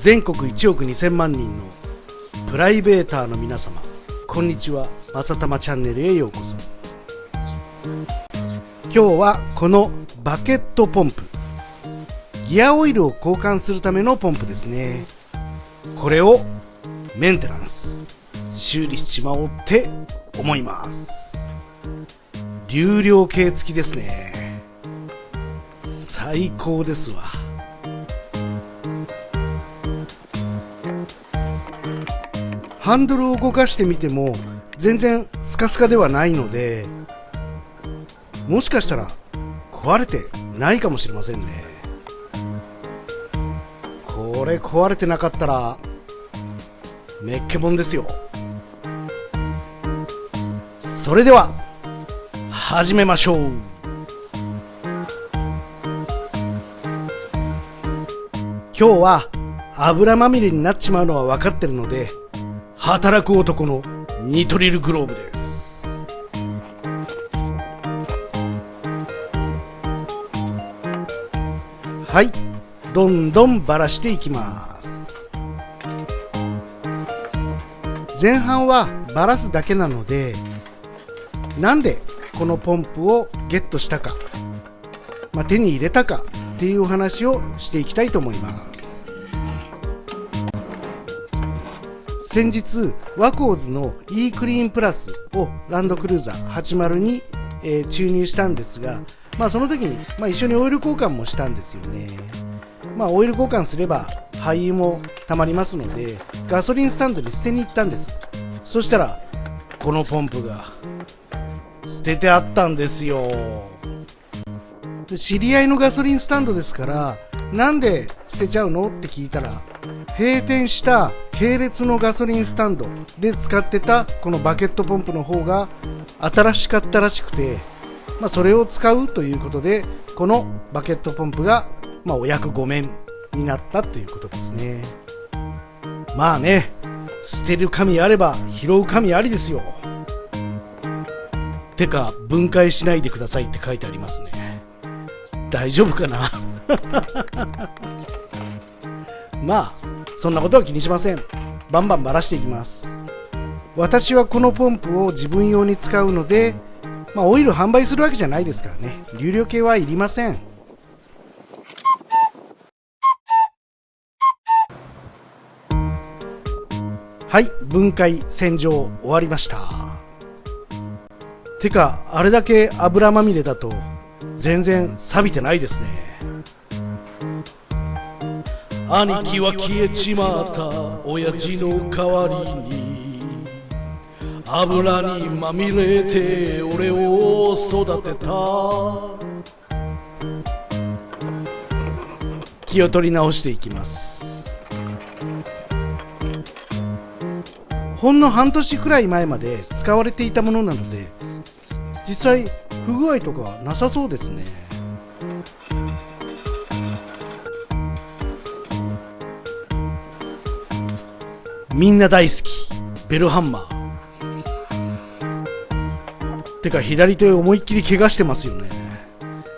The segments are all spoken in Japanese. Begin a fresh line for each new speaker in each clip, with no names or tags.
全国1億2000万人のプライベーターの皆様こんにちは。まさたまチャンネルへようこそ。今日はこのバケットポンプギアオイルを交換するためのポンプですね。これをメンテナンス修理しちまおうって思います。流量計付きですね。最高ですわ。ハンドルを動かしてみても全然スカスカではないのでもしかしたら壊れてないかもしれませんね。これ壊れてなかったらめっけもんですよ。それでは始めましょう。今日は油まみれになっちまうのは分かってるので働く男のニトリルグローブです。はい。どんどんばらしていきます。前半はばらすだけなのでなんでこのポンプをゲットしたか、まあ、手に入れたかっていうお話をしていきたいと思います。先日ワコーズの e クリーンプラスをランドクルーザー80に、えー、注入したんですが、まあ、その時に、まあ、一緒にオイル交換もしたんですよね。まあ、オイル交換すれば廃油もたまりますのでガソリンスタンドに捨てに行ったんです。そしたらこのポンプが捨ててあったんですよ。知り合いのガソリンスタンドですからなんで捨てちゃうの？って聞いたら閉店した系列のガソリンスタンドで使ってたこのバケットポンプの方が新しかったらしくて、まあ、それを使うということでこのバケットポンプが、まあ、お役御免になったということですね。まあね捨てる神あれば拾う神ありですよ。てか分解しないでくださいって書いてありますね。大丈夫かな？まあそんなことは気にしません。バンバンばらしていきます。私はこのポンプを自分用に使うのでまあ、オイル販売するわけじゃないですからね。流量計はいりません。はい分解洗浄終わりました。てかあれだけ油まみれだと全然錆びてないですね。兄貴は消えちまった親父の代わりに油にまみれて俺を育てた。気を取り直していきます。ほんの半年くらい前まで使われていたものなので実際不具合とかなさそうですね。みんな大好き。ベルハンマー。てか左手思いっきり怪我してますよね。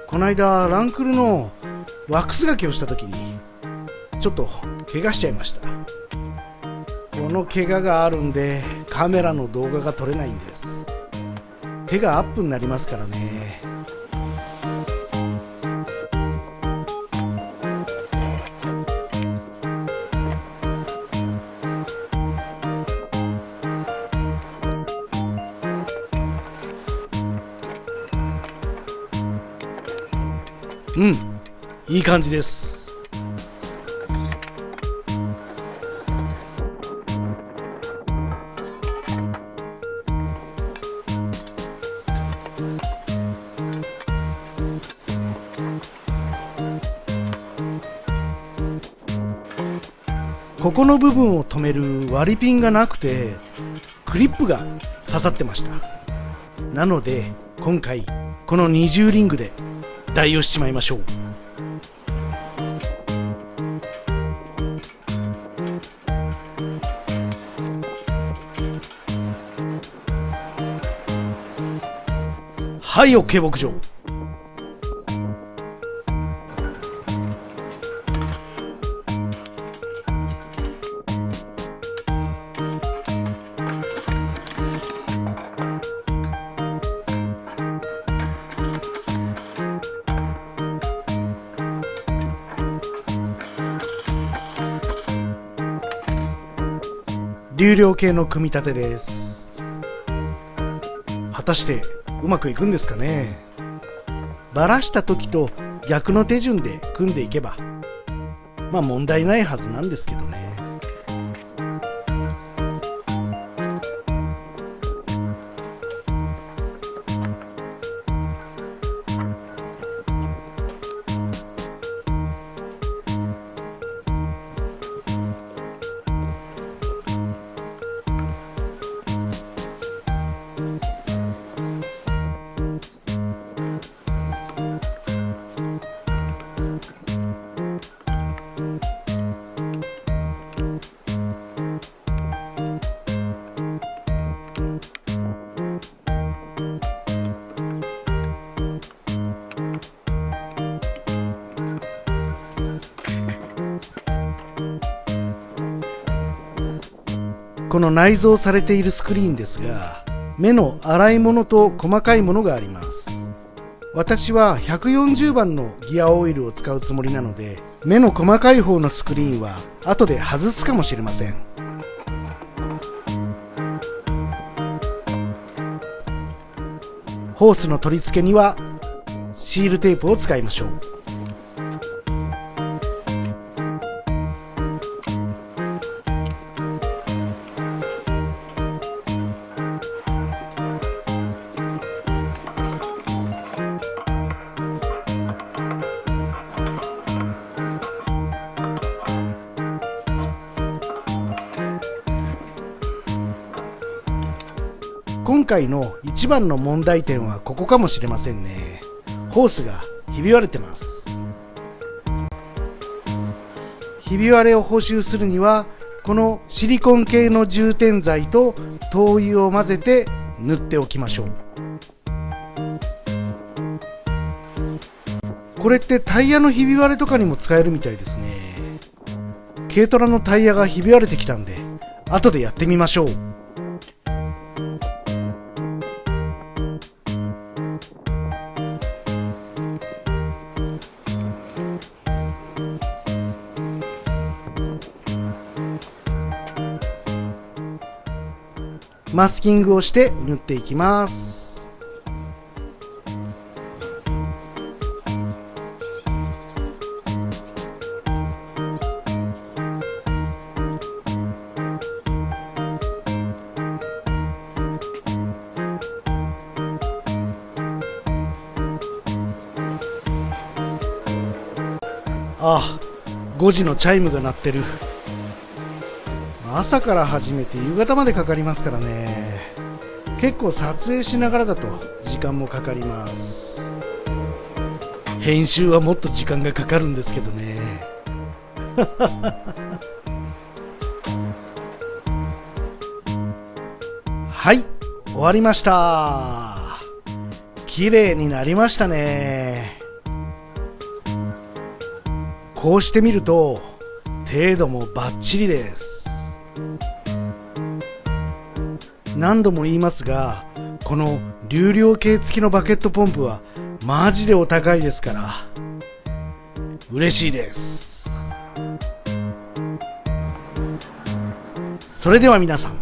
この間ランクルのワックスがけをした時にちょっと怪我しちゃいました。この怪我があるんでカメラの動画が撮れないんです。手がアップになりますからね。うん。いい感じです。ここの部分を止める割りピンがなくてクリップが刺さってました。なので今回この二重リングで代用しちまいましょう。はい OK 牧場。流量系の組み立てです。果たしてうまくいくんですかね？バラした時と逆の手順で組んでいけばまあ問題ないはずなんですけどね。この内蔵されているスクリーンですが目の洗い物と細かいものがあります。私は140番のギアオイルを使うつもりなので目の細かい方のスクリーンは後で外すかもしれません。ホースの取り付けにはシールテープを使いましょう。今回の一番の問題点はここかもしれませんね。ホースがひび割れてます。ひび割れを補修するにはこのシリコン系の充填剤と灯油を混ぜて塗っておきましょう。これってタイヤのひび割れとかにも使えるみたいですね。軽トラのタイヤがひび割れてきたんで後でやってみましょう。マスキングをして塗っていきます。ああ5時のチャイムが鳴ってる。朝から始めて夕方までかかりますからね。結構撮影しながらだと時間もかかります。編集はもっと時間がかかるんですけどね。はい終わりました。綺麗になりましたね。こうしてみると程度もバッチリです。何度も言いますがこの流量計付きのバケットポンプはマジでお高いですから嬉しいです。それでは皆さん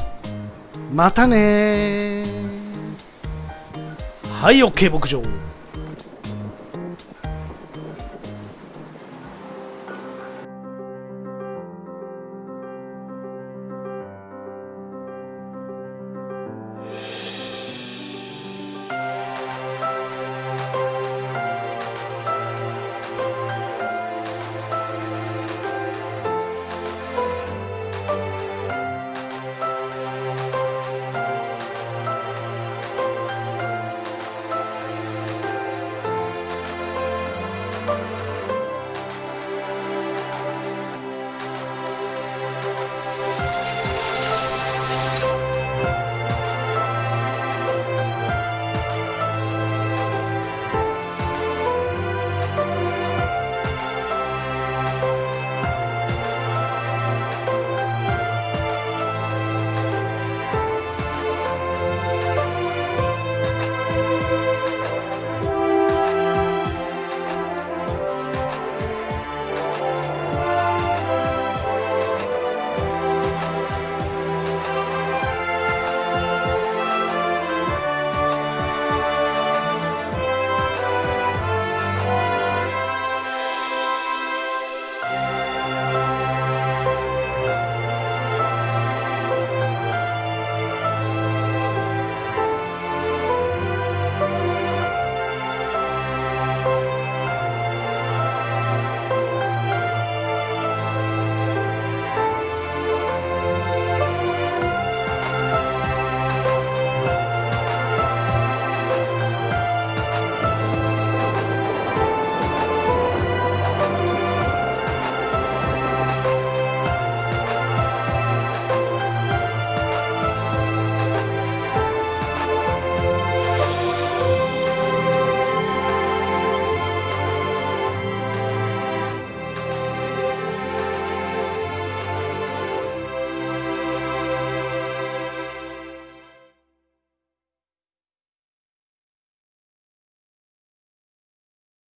またねはい OK 牧場。Bye.